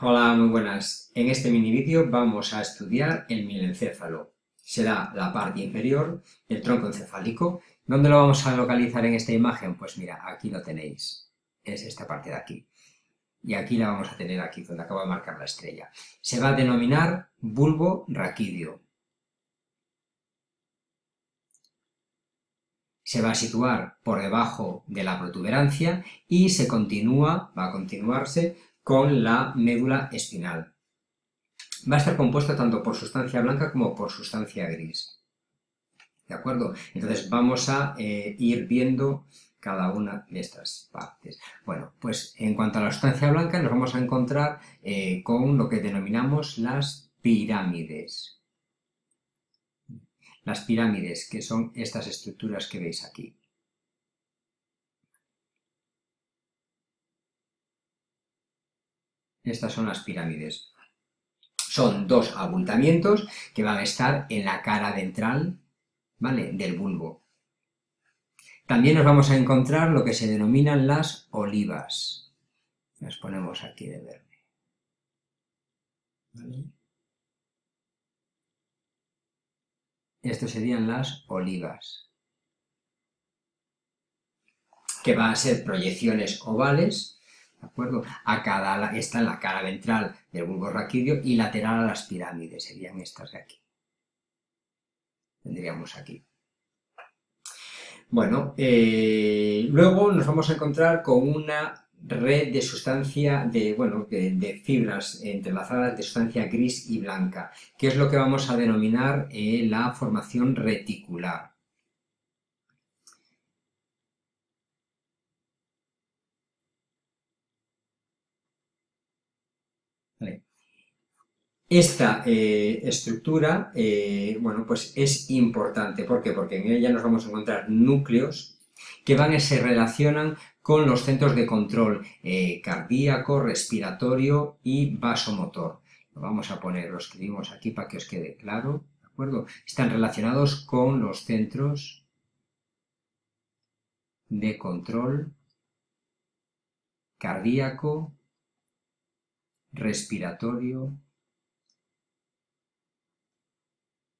Hola, muy buenas. En este mini vídeo vamos a estudiar el mielencéfalo. Será la parte inferior del tronco encefálico. ¿Dónde lo vamos a localizar en esta imagen? Pues mira, aquí lo tenéis. Es esta parte de aquí. Y aquí la vamos a tener aquí, donde acabo de marcar la estrella. Se va a denominar bulbo raquídeo. se va a situar por debajo de la protuberancia y se continúa, va a continuarse con la médula espinal. Va a estar compuesto tanto por sustancia blanca como por sustancia gris. ¿De acuerdo? Entonces vamos a eh, ir viendo cada una de estas partes. Bueno, pues en cuanto a la sustancia blanca nos vamos a encontrar eh, con lo que denominamos las pirámides. Las pirámides, que son estas estructuras que veis aquí. Estas son las pirámides. Son dos abultamientos que van a estar en la cara ventral ¿vale? del bulbo. También nos vamos a encontrar lo que se denominan las olivas. Las ponemos aquí de verde. Estos serían las olivas. Que van a ser proyecciones ovales ¿de acuerdo? A cada, esta en la cara ventral del bulbo raquídeo y lateral a las pirámides, serían estas de aquí. Tendríamos aquí. Bueno, eh, luego nos vamos a encontrar con una red de sustancia, de, bueno, de, fibras entrelazadas de sustancia gris y blanca, que es lo que vamos a denominar eh, la formación reticular. Esta eh, estructura, eh, bueno, pues es importante. ¿Por qué? Porque en ella nos vamos a encontrar núcleos que van y se relacionan con los centros de control eh, cardíaco, respiratorio y vasomotor. Lo vamos a poner, lo escribimos aquí para que os quede claro, ¿de acuerdo? Están relacionados con los centros de control cardíaco, respiratorio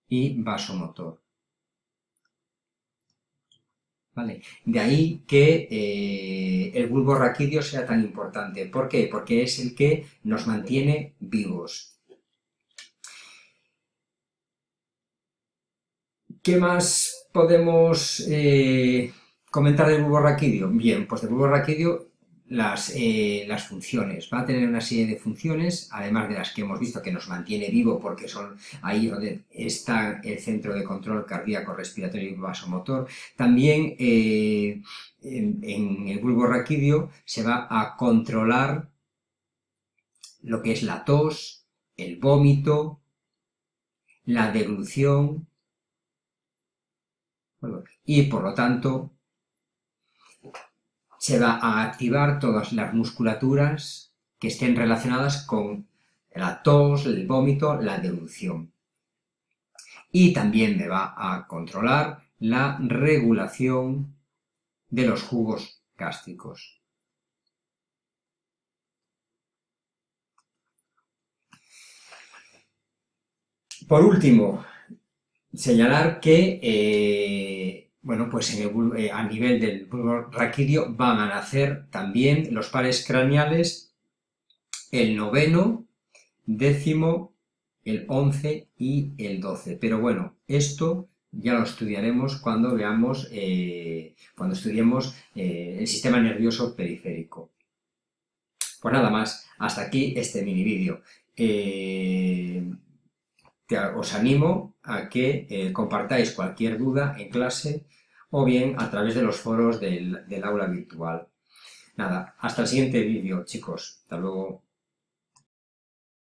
y vasomotor. ¿Vale? De ahí que eh, el bulbo raquídeo sea tan importante. ¿Por qué? Porque es el que nos mantiene vivos. ¿Qué más podemos eh, comentar del bulbo raquídeo? Bien, pues del bulbo raquídeo las, eh, las, funciones. Va a tener una serie de funciones, además de las que hemos visto que nos mantiene vivo porque son ahí donde está el centro de control cardíaco, respiratorio y vasomotor. También eh, en, el bulbo raquídeo se va a controlar lo que es la tos, el vómito, la deglución, y por lo tanto se va a activar todas las musculaturas que estén relacionadas con la tos, el vómito, la devolución. Y también me va a controlar la regulación de los jugos gástricos. Por último, señalar que eh, bueno, pues eh, a nivel del bulbo raquídeo van a nacer también los pares craneales, el noveno, décimo, el once y el doce. Pero bueno, esto ya lo estudiaremos cuando veamos, eh, cuando estudiemos eh, el sistema nervioso periférico. Pues nada más, hasta aquí este mini vídeo. Os animo a que compartáis cualquier duda en clase o bien a través de los foros del, del aula virtual. Nada, hasta el siguiente vídeo, chicos. Hasta luego.